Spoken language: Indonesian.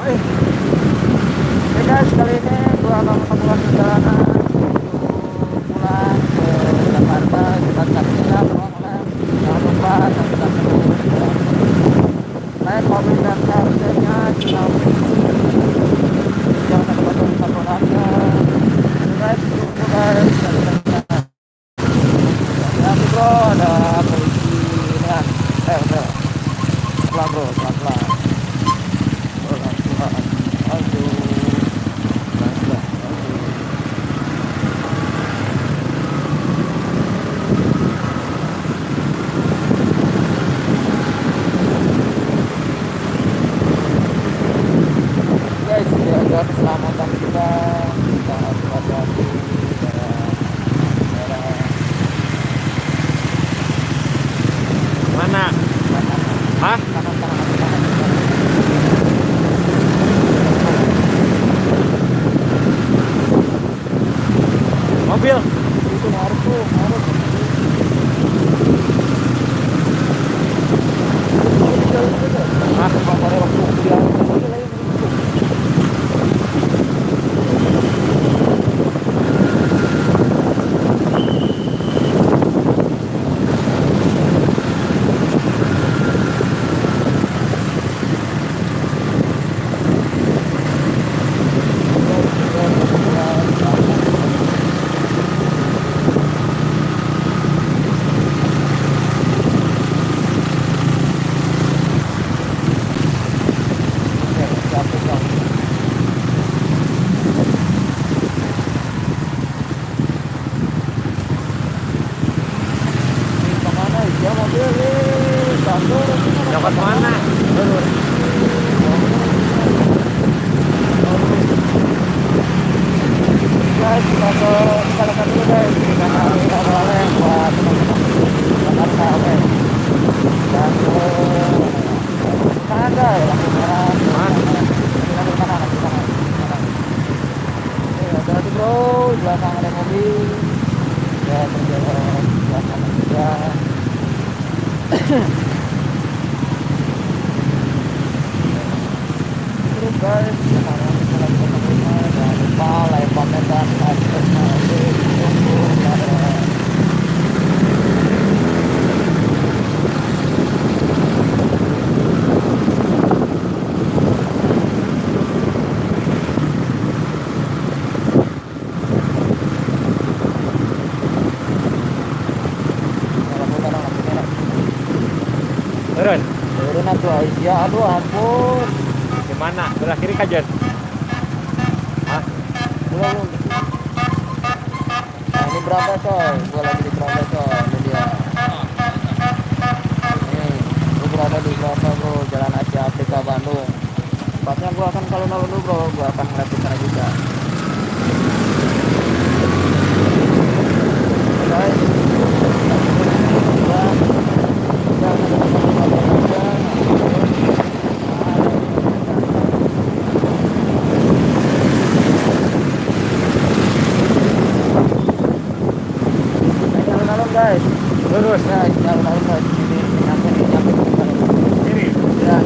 Oke guys, kali ini gua akan perjalanan pulang ke Jakarta. Kita ya teman-teman. Jangan lupa naik mobil dan satu satu satu aja. Guys. Ya bro, ada polisi kan. Eh, pelan. Pelan pelan. Aduh. Pelan pelan. Aduh. guys jaga keselamatan kita kita harus hati-hati daerah daerah Mana? Hah? kanan kanan kanan kanan Mobil. itu harus tuh harus Hah? Pada waktu kuliah, Oke, siap, siap. Ini ke mana ya mobil nih? Satu. Dapat mana? Guys, kita ke dulu guys. Kita buat Jakarta, oke. Dan ke bro, di belakang ada mobil. Ya, berjalan di belakang juga. Terus guys, sekarang kita lagi ketemu jangan lupa like, comment, dan subscribe Tunggu, dadah. Lampu merah, lampu merah. Aisyah, aduh ampun. Mana? Belah kiri kajen. Hah? Belum, belum. Nah ini berapa coy? Gua lagi di berapa coy? Ini dia. Ini, gua berada di berapa bro? Jalan Asia Afrika Bandung. Tepatnya gua akan kalau dulu bro, gua akan ngeliat sana juga. Guys, ya, jangan alun-alun guys Lurus. ya ini alun-alun guys ini nyampe nyampe. Kiri. ya